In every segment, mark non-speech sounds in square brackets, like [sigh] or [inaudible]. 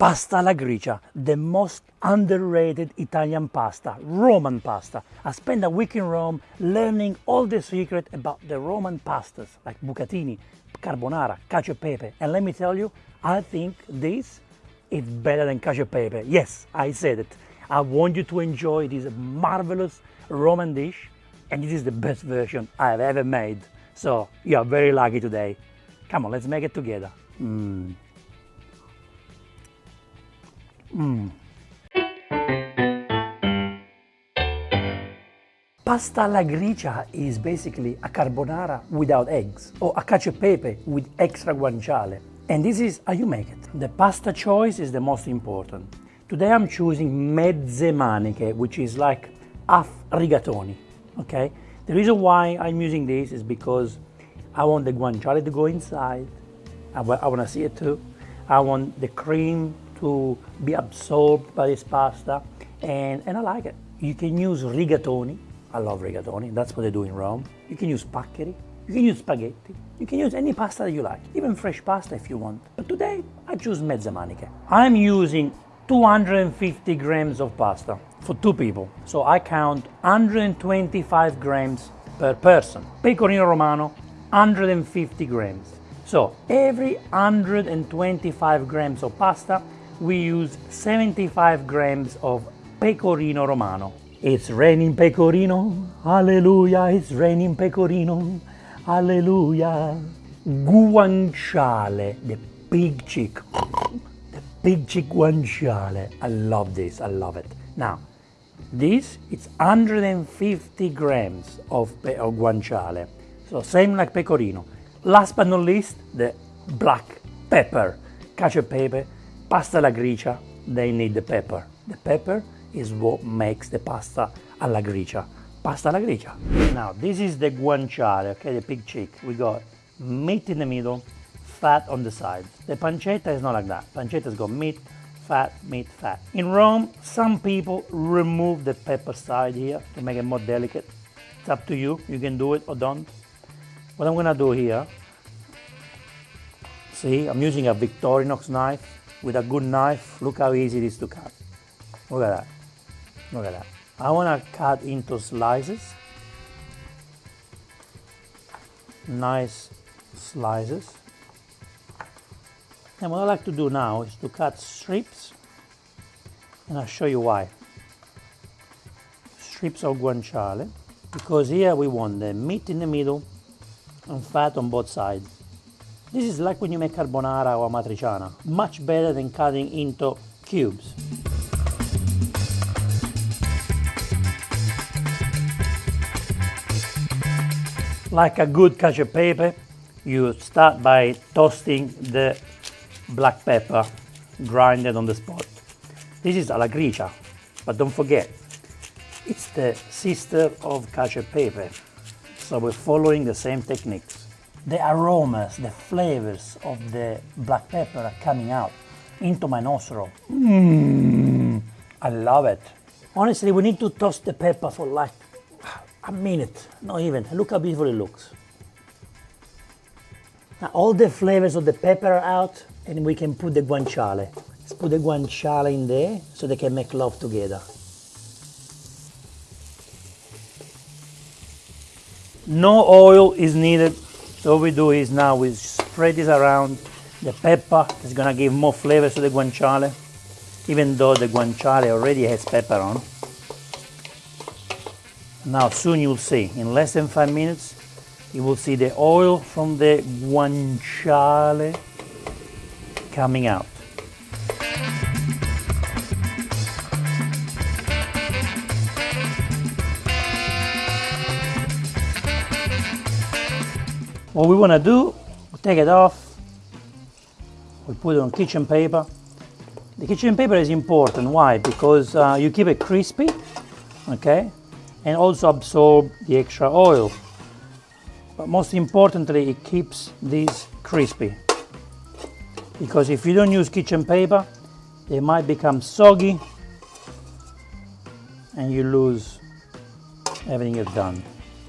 Pasta alla gricia, the most underrated Italian pasta, Roman pasta. I spent a week in Rome learning all the secret about the Roman pastas like bucatini, carbonara, cacio e pepe. And let me tell you, I think this is better than cacio e pepe. Yes, I said it. I want you to enjoy this marvelous Roman dish and this is the best version I've ever made. So you are very lucky today. Come on, let's make it together. Mm. Mm. Pasta alla gricia is basically a carbonara without eggs or a cacio e pepe with extra guanciale. And this is how you make it. The pasta choice is the most important. Today I'm choosing mezze maniche, which is like half rigatoni, okay? The reason why I'm using this is because I want the guanciale to go inside. I, I want to see it too. I want the cream to be absorbed by this pasta and, and I like it. You can use rigatoni. I love rigatoni. That's what they do in Rome. You can use paccheri. You can use spaghetti. You can use any pasta that you like, even fresh pasta if you want. But today I choose mezze maniche. I'm using 250 grams of pasta for two people. So I count 125 grams per person. Pecorino Romano, 150 grams. So every 125 grams of pasta, we use 75 grams of pecorino romano. It's raining pecorino, hallelujah, it's raining pecorino, hallelujah. Guanciale, the big chick, the big chick guanciale. I love this, I love it. Now, this it's 150 grams of, of guanciale, so same like pecorino. Last but not least, the black pepper, cacio e pepe, pasta alla gricia, they need the pepper. The pepper is what makes the pasta alla gricia. Pasta alla gricia. Now, this is the guanciale, okay, the pig cheek. We got meat in the middle, fat on the sides. The pancetta is not like that. Pancetta's got meat, fat, meat, fat. In Rome, some people remove the pepper side here to make it more delicate. It's up to you. You can do it or don't. What I'm gonna do here, see, I'm using a Victorinox knife with a good knife, look how easy it is to cut. Look at that. Look at that. I want to cut into slices. Nice slices. And what I like to do now is to cut strips and I'll show you why. Strips of guanciale because here we want the meat in the middle and fat on both sides. This is like when you make carbonara or matriciana, much better than cutting into cubes. Like a good cacio pepe, you start by toasting the black pepper grinded on the spot. This is alla gricia, but don't forget, it's the sister of cacio pepe, so we're following the same techniques the aromas, the flavors of the black pepper are coming out into my nostril. Mmm, I love it. Honestly, we need to toast the pepper for like a minute, not even. Look how beautiful it looks. Now all the flavors of the pepper are out and we can put the guanciale. Let's put the guanciale in there so they can make love together. No oil is needed so what we do is now we spread this around. The pepper is gonna give more flavor to the guanciale, even though the guanciale already has pepper on. Now soon you'll see, in less than five minutes, you will see the oil from the guanciale coming out. What we want to do, we take it off, we put it on kitchen paper. The kitchen paper is important, why? Because uh, you keep it crispy, okay, and also absorb the extra oil. But most importantly, it keeps these crispy. Because if you don't use kitchen paper, they might become soggy and you lose everything you've done.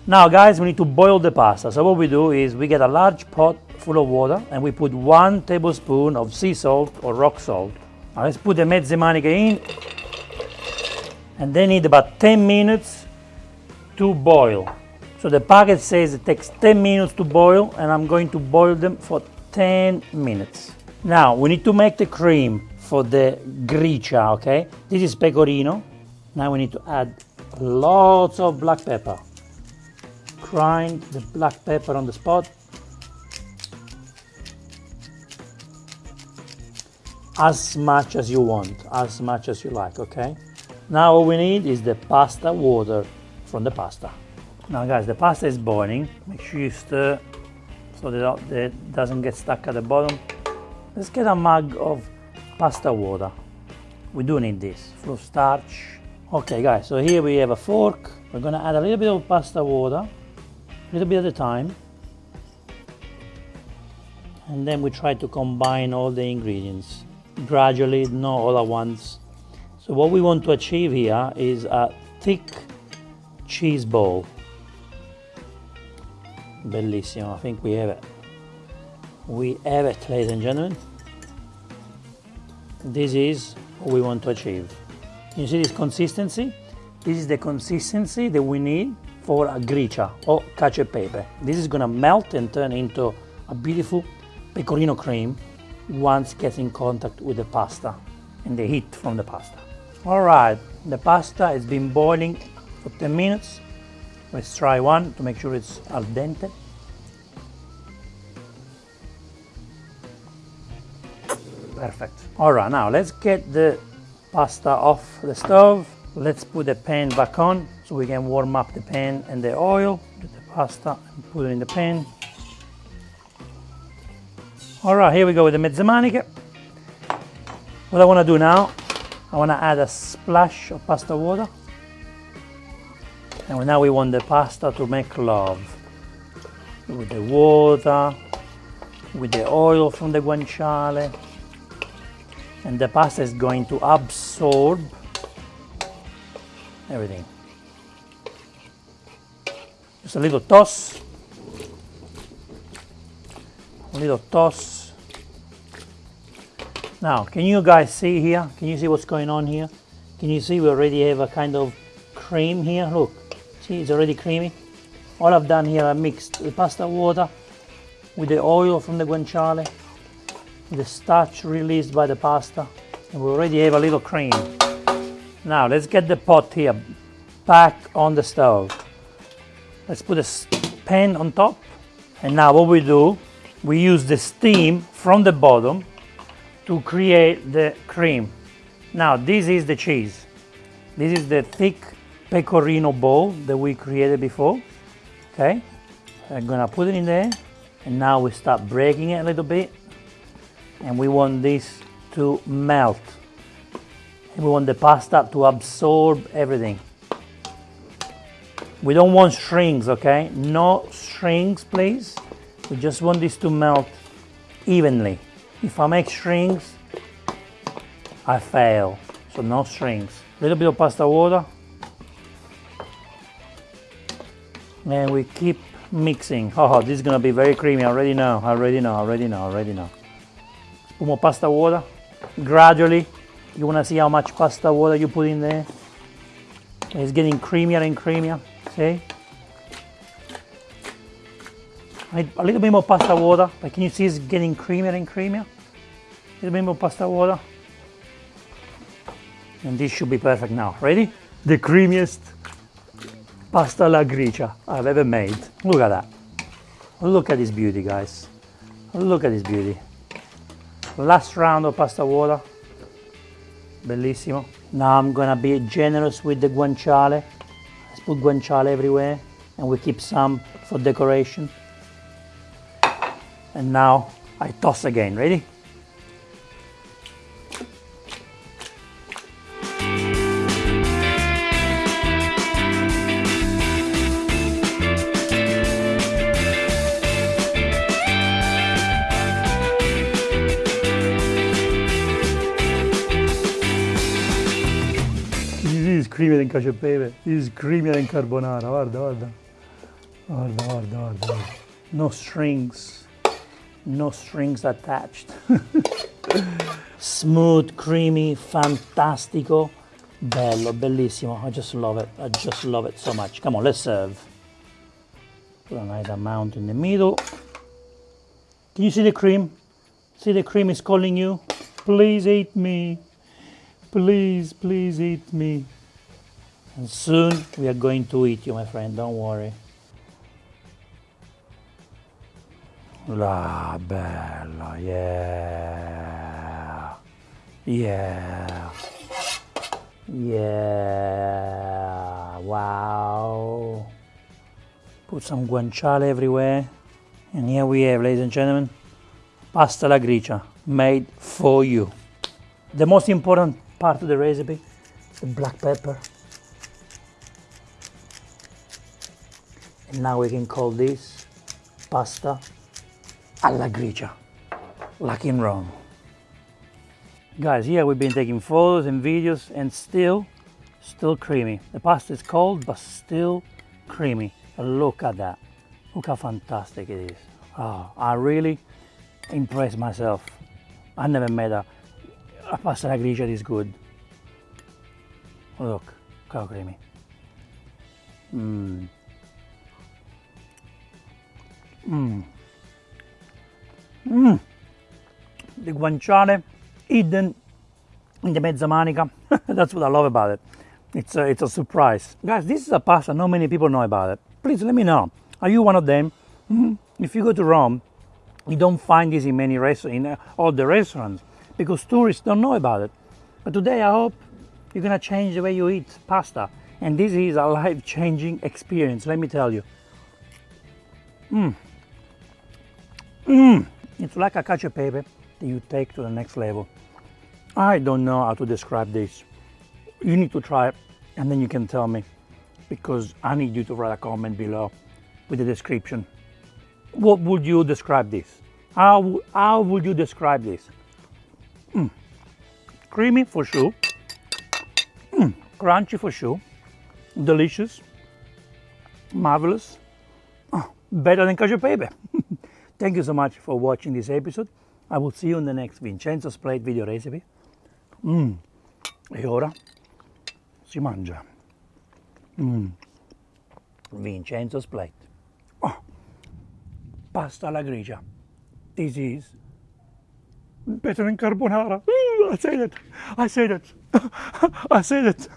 Now guys, we need to boil the pasta. So what we do is we get a large pot full of water and we put one tablespoon of sea salt or rock salt. Now let's put the mezze in and they need about 10 minutes to boil. So the packet says it takes 10 minutes to boil and I'm going to boil them for 10 minutes. Now we need to make the cream for the gricia, okay? This is pecorino. Now we need to add lots of black pepper. Grind the black pepper on the spot. As much as you want, as much as you like, okay? Now all we need is the pasta water from the pasta. Now guys, the pasta is boiling. Make sure you stir so that it doesn't get stuck at the bottom. Let's get a mug of pasta water. We do need this for starch. Okay guys, so here we have a fork. We're gonna add a little bit of pasta water, a little bit at a time. And then we try to combine all the ingredients gradually, not all at once. So what we want to achieve here is a thick cheese ball. Bellissimo, I think we have it. We have it, ladies and gentlemen. This is what we want to achieve. You see this consistency? This is the consistency that we need for a gricia or cacio e pepe. This is gonna melt and turn into a beautiful pecorino cream once gets in contact with the pasta and the heat from the pasta. All right, the pasta has been boiling for 10 minutes. Let's try one to make sure it's al dente. Perfect. All right, now let's get the pasta off the stove. Let's put the pan back on so we can warm up the pan and the oil. Get the pasta and put it in the pan. All right, here we go with the mezze. What I want to do now I want to add a splash of pasta water. And now we want the pasta to make love with the water, with the oil from the guanciale. And the pasta is going to absorb everything. Just a little toss. A little toss now, can you guys see here? Can you see what's going on here? Can you see we already have a kind of cream here? Look, see it's already creamy. All I've done here, I mixed the pasta water with the oil from the guanciale, the starch released by the pasta, and we already have a little cream. Now, let's get the pot here back on the stove. Let's put a pan on top. And now what we do, we use the steam from the bottom to create the cream. Now this is the cheese. This is the thick pecorino ball that we created before. Okay, I'm gonna put it in there and now we start breaking it a little bit and we want this to melt. And we want the pasta to absorb everything. We don't want strings, okay? No strings, please. We just want this to melt evenly. If I make strings, I fail. So no strings. A little bit of pasta water. And we keep mixing. Oh, this is gonna be very creamy. I already know, I already know, I already know, I already know. More pasta water. Gradually, you wanna see how much pasta water you put in there. It's getting creamier and creamier, see? a little bit more pasta water, but can you see it's getting creamier and creamier? A little bit more pasta water. And this should be perfect now. Ready? The creamiest pasta alla gricia I've ever made. Look at that. Look at this beauty, guys. Look at this beauty. Last round of pasta water. Bellissimo. Now I'm gonna be generous with the guanciale. Let's put guanciale everywhere and we keep some for decoration. And now I toss again, ready? Creamier than cacio e pepe. This is creamier than carbonara. Guarda, guarda. Guarda, guarda, guarda. No strings. no strings attached. [laughs] Smooth, creamy, fantastico, bello, bellissimo. I just love it. I just love it so much. Come on, let's serve. Put a nice amount in the middle. Can you see the cream? See the cream is calling you? Please eat me. Please, please eat me. And soon we are going to eat you, my friend. Don't worry. La bella, yeah. Yeah. Yeah. Wow. Put some guanciale everywhere. And here we have, ladies and gentlemen, pasta alla gricia made for you. The most important part of the recipe the black pepper. And now we can call this pasta alla gricia, like in Rome. Guys, here we've been taking photos and videos and still, still creamy. The pasta is cold, but still creamy. Look at that. Look how fantastic it is. Oh, I really impressed myself. I never made a, a pasta alla gricia this good. Look, how creamy. Mmm. Mmm. Mmm. The guanciale hidden in the mezza manica. [laughs] That's what I love about it. It's a, it's a surprise. Guys, this is a pasta not many people know about it. Please let me know. Are you one of them? Mm -hmm. If you go to Rome, you don't find this in many restaurants, in uh, all the restaurants, because tourists don't know about it. But today I hope you're gonna change the way you eat pasta. And this is a life-changing experience, let me tell you. Mmm. Mmm. It's like a cacio pepe that you take to the next level. I don't know how to describe this. You need to try it and then you can tell me because I need you to write a comment below with the description. What would you describe this? How, how would you describe this? Mm. Creamy for sure. Mm. Crunchy for sure. Delicious. Marvelous. Oh, better than cacio pepe. [laughs] Thank you so much for watching this episode. I will see you in the next Vincenzo's Plate video recipe. Mmm. E ora si mangia. Mmm. Vincenzo's Plate. Oh. Pasta alla gricia. This is better than carbonara. Mm, I said it. I said it. [laughs] I said it.